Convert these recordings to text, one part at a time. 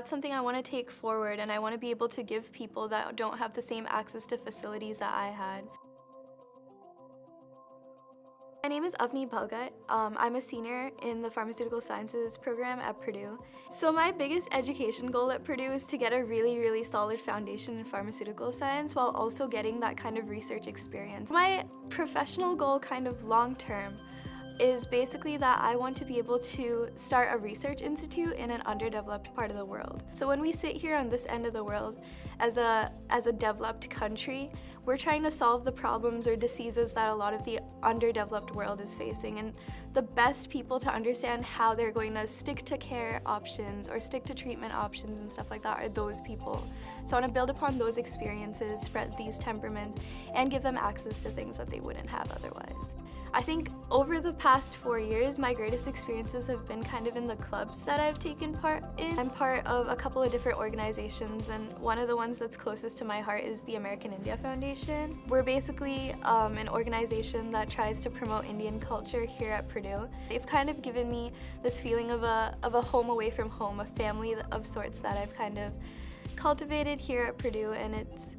That's something I want to take forward and I want to be able to give people that don't have the same access to facilities that I had. My name is Avni Balgat. Um, I'm a senior in the Pharmaceutical Sciences program at Purdue. So my biggest education goal at Purdue is to get a really, really solid foundation in pharmaceutical science while also getting that kind of research experience. My professional goal kind of long term is basically that I want to be able to start a research institute in an underdeveloped part of the world. So when we sit here on this end of the world as a, as a developed country, we're trying to solve the problems or diseases that a lot of the underdeveloped world is facing. And the best people to understand how they're going to stick to care options or stick to treatment options and stuff like that are those people. So I want to build upon those experiences, spread these temperaments, and give them access to things that they wouldn't have otherwise. I think over the past four years, my greatest experiences have been kind of in the clubs that I've taken part in. I'm part of a couple of different organizations and one of the ones that's closest to my heart is the American India Foundation. We're basically um, an organization that tries to promote Indian culture here at Purdue. They've kind of given me this feeling of a, of a home away from home, a family of sorts that I've kind of cultivated here at Purdue and it's,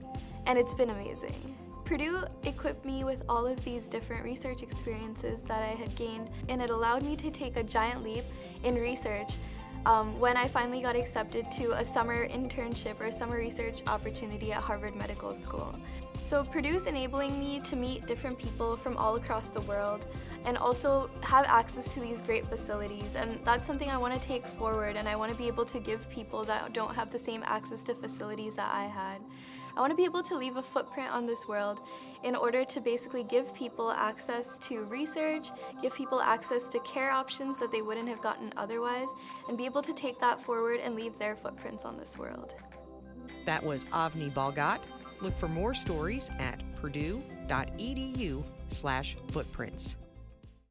and it's been amazing. Purdue equipped me with all of these different research experiences that I had gained and it allowed me to take a giant leap in research um, when I finally got accepted to a summer internship or summer research opportunity at Harvard Medical School. So Purdue's enabling me to meet different people from all across the world and also have access to these great facilities and that's something I want to take forward and I want to be able to give people that don't have the same access to facilities that I had. I want to be able to leave a footprint on this world in order to basically give people access to research, give people access to care options that they wouldn't have gotten otherwise, and be able to take that forward and leave their footprints on this world. That was Avni Balgat. Look for more stories at purdue.edu slash footprints.